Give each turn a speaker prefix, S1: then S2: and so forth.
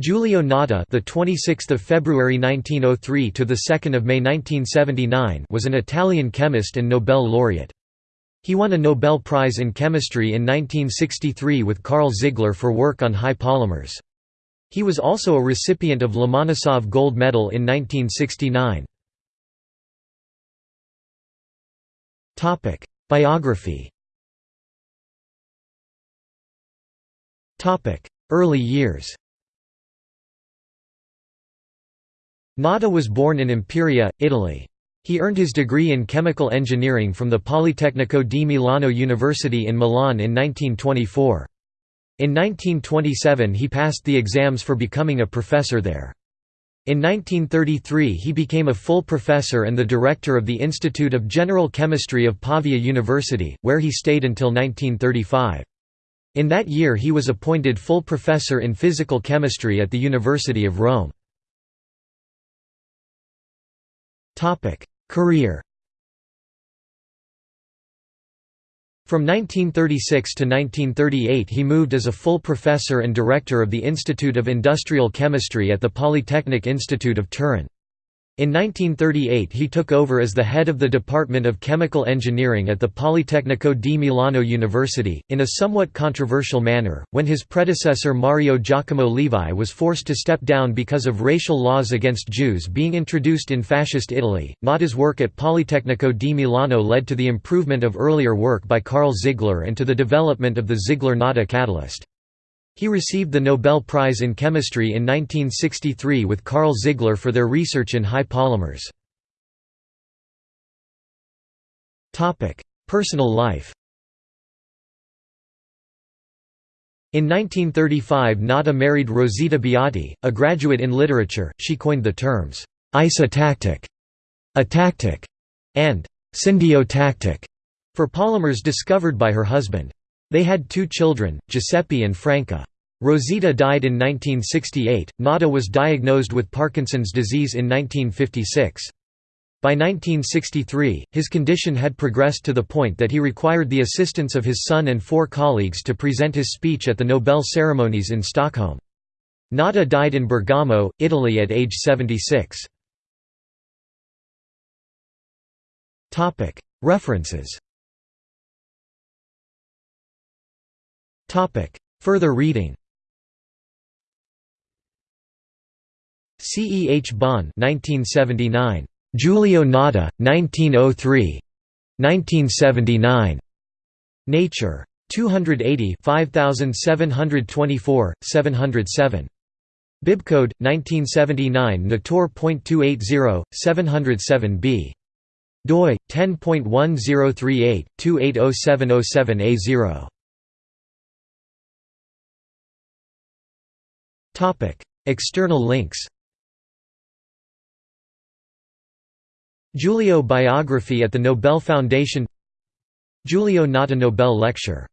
S1: Giulio Natta, the 26th of February 1903 to the 2nd of May 1979, was an Italian chemist and Nobel laureate. He won a Nobel Prize in Chemistry in 1963 with Karl Ziegler for work on high polymers. He was also a recipient of Lomonosov Gold Medal in 1969. Topic: Biography. Topic: Early years. Natta was born in Imperia, Italy. He earned his degree in chemical engineering from the Politecnico di Milano University in Milan in 1924. In 1927 he passed the exams for becoming a professor there. In 1933 he became a full professor and the director of the Institute of General Chemistry of Pavia University, where he stayed until 1935. In that year he was appointed full professor in physical chemistry at the University of Rome. Career From 1936 to 1938 he moved as a full professor and director of the Institute of Industrial Chemistry at the Polytechnic Institute of Turin. In 1938 he took over as the head of the Department of Chemical Engineering at the Politecnico di Milano University, in a somewhat controversial manner, when his predecessor Mario Giacomo Levi was forced to step down because of racial laws against Jews being introduced in Fascist Italy. Natta's work at Politecnico di Milano led to the improvement of earlier work by Karl Ziegler and to the development of the Ziegler-Natta catalyst. He received the Nobel Prize in Chemistry in 1963 with Karl Ziegler for their research in high polymers. Personal life In 1935 Natta married Rosita Beati, a graduate in literature, she coined the terms, isotactic, atactic, and syndiotactic for polymers discovered by her husband. They had two children, Giuseppe and Franca. Rosita died in 1968. Natta was diagnosed with Parkinson's disease in 1956. By 1963, his condition had progressed to the point that he required the assistance of his son and four colleagues to present his speech at the Nobel ceremonies in Stockholm. Natta died in Bergamo, Italy at age 76. References Further reading C. E. H. Bawn 1979. Giulio Natta, 1903. 1979. Nature. 280 5724, 707. Bibcode, 1979 Nator.280, 707b. doi, 10.1038, External links Giulio biography at the Nobel Foundation Giulio Natta Nobel Lecture